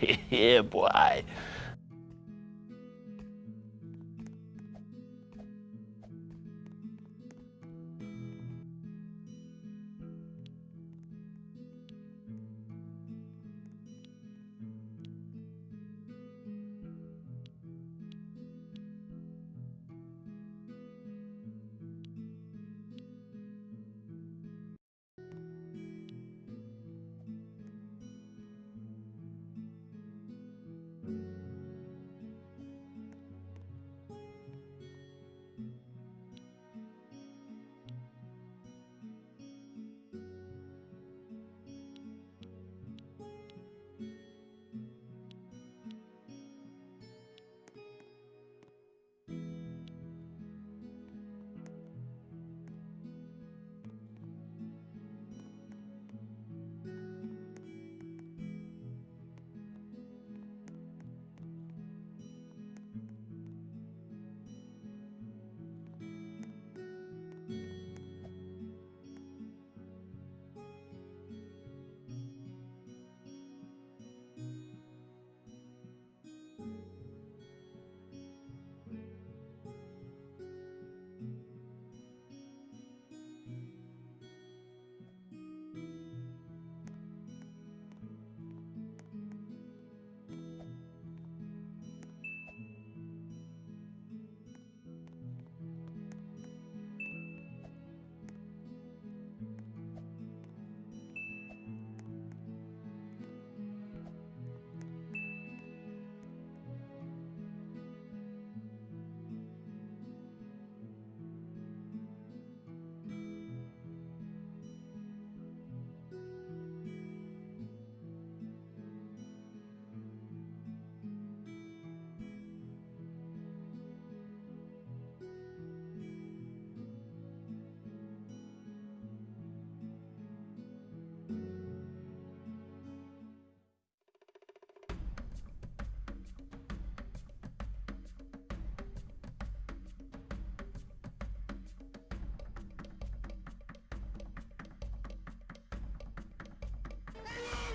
yeah, boy. Ah!